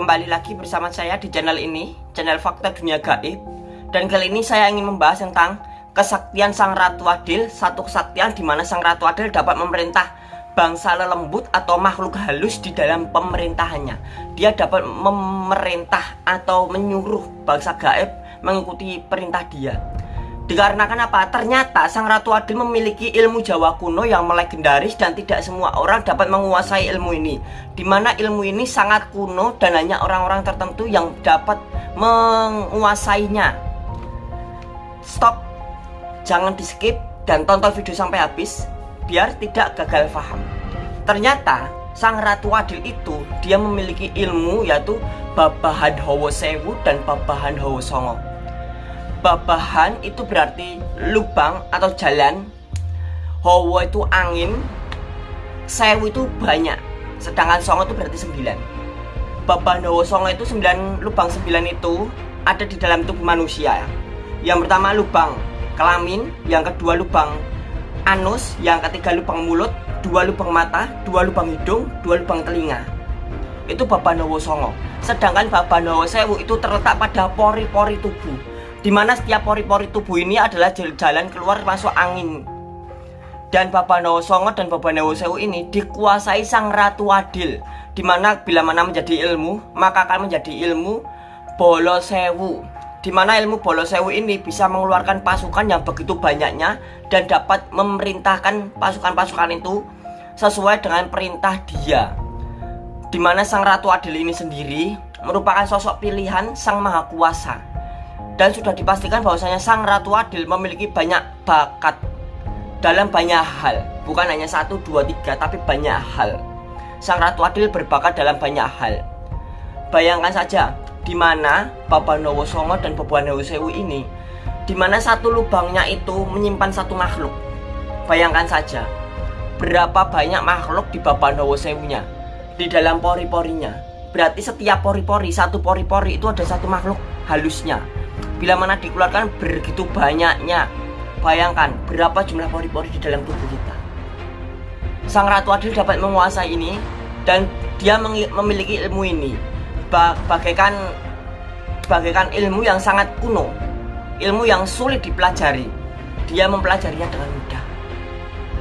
kembali lagi bersama saya di channel ini, channel Fakta Dunia Gaib. Dan kali ini saya ingin membahas tentang kesaktian Sang Ratu Adil, satu kesaktian di mana Sang Ratu Adil dapat memerintah bangsa lelembut atau makhluk halus di dalam pemerintahannya. Dia dapat memerintah atau menyuruh bangsa gaib mengikuti perintah dia. Dikarenakan apa? Ternyata Sang Ratu Adil memiliki ilmu Jawa kuno yang melegendaris dan tidak semua orang dapat menguasai ilmu ini. Di mana ilmu ini sangat kuno dan hanya orang-orang tertentu yang dapat menguasainya. Stop, jangan di skip dan tonton video sampai habis biar tidak gagal paham. Ternyata Sang Ratu Adil itu dia memiliki ilmu yaitu Babahan Hawa Sewu dan Babahan Hawa Songo babahan itu berarti lubang atau jalan. Hawa itu angin. Sewu itu banyak. Sedangkan songo itu berarti sembilan. Babahan Hawa songo itu sembilan lubang sembilan itu ada di dalam tubuh manusia. Yang pertama lubang kelamin. Yang kedua lubang anus. Yang ketiga lubang mulut. Dua lubang mata dua lubang hidung dua lubang telinga. Itu babahan Hawa songo. Sedangkan babahan Hawa sewu itu terletak pada pori-pori tubuh di mana setiap pori-pori tubuh ini adalah jalan keluar masuk angin. Dan Babanawa Songo dan Babanawa Sewu ini dikuasai Sang Ratu Adil. Di mana bila mana menjadi ilmu, maka akan menjadi ilmu Bolo Sewu. Di mana ilmu Bolo Sewu ini bisa mengeluarkan pasukan yang begitu banyaknya dan dapat memerintahkan pasukan-pasukan itu sesuai dengan perintah dia. Di mana Sang Ratu Adil ini sendiri merupakan sosok pilihan Sang Maha Kuasa dan sudah dipastikan bahwasanya Sang Ratu Adil memiliki banyak bakat dalam banyak hal. Bukan hanya satu dua tiga tapi banyak hal. Sang Ratu Adil berbakat dalam banyak hal. Bayangkan saja di mana Nowo Songo dan Nowo Sewu ini di mana satu lubangnya itu menyimpan satu makhluk. Bayangkan saja berapa banyak makhluk di Nowo Sewunya di dalam pori-porinya. Berarti setiap pori-pori satu pori-pori itu ada satu makhluk halusnya Bila mana dikeluarkan begitu banyaknya Bayangkan berapa jumlah pori-pori di dalam tubuh kita. Sang Ratu Adil dapat menguasai ini Dan dia memiliki ilmu ini. Bagaikan Bagaikan ilmu yang sangat kuno Ilmu yang sulit dipelajari. Dia mempelajarinya dengan mudah.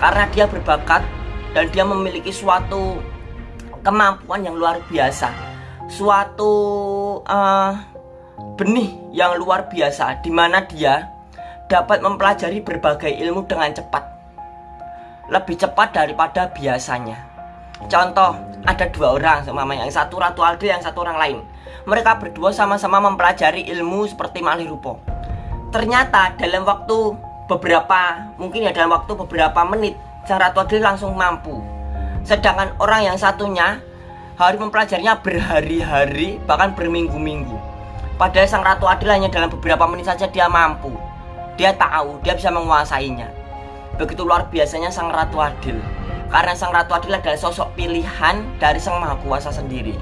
Karena dia berbakat Dan dia memiliki suatu Kemampuan yang luar biasa. Suatu uh, benih yang luar biasa di mana dia dapat mempelajari berbagai ilmu dengan cepat. Lebih cepat daripada biasanya. Contoh, ada dua orang sama yang satu Ratu Aldi yang satu orang lain. Mereka berdua sama-sama mempelajari ilmu seperti malih rupo. Ternyata dalam waktu beberapa, mungkin ya dalam waktu beberapa menit, Sang Ratu Aldi langsung mampu. Sedangkan orang yang satunya harus mempelajarinya berhari-hari, bahkan berminggu-minggu. Padahal sang ratu adil hanya dalam beberapa menit saja dia mampu. Dia tahu, dia bisa menguasainya. Begitu luar biasanya sang ratu adil. Karena sang ratu adil adalah sosok pilihan dari sang maha kuasa sendiri.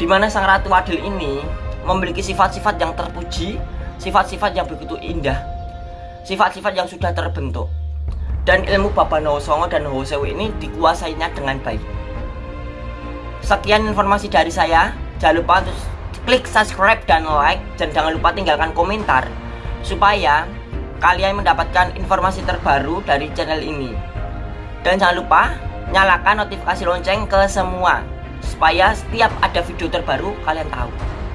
Di mana sang ratu adil ini memiliki sifat-sifat yang terpuji, sifat-sifat yang begitu indah, sifat-sifat yang sudah terbentuk. Dan ilmu Bapak Songo dan Hosewu ini dikuasainya dengan baik. Sekian informasi dari saya. Jangan lupa untuk klik subscribe dan like dan jangan lupa tinggalkan komentar supaya kalian mendapatkan informasi terbaru dari channel ini. Dan jangan lupa nyalakan notifikasi lonceng ke semua supaya setiap ada video terbaru kalian tahu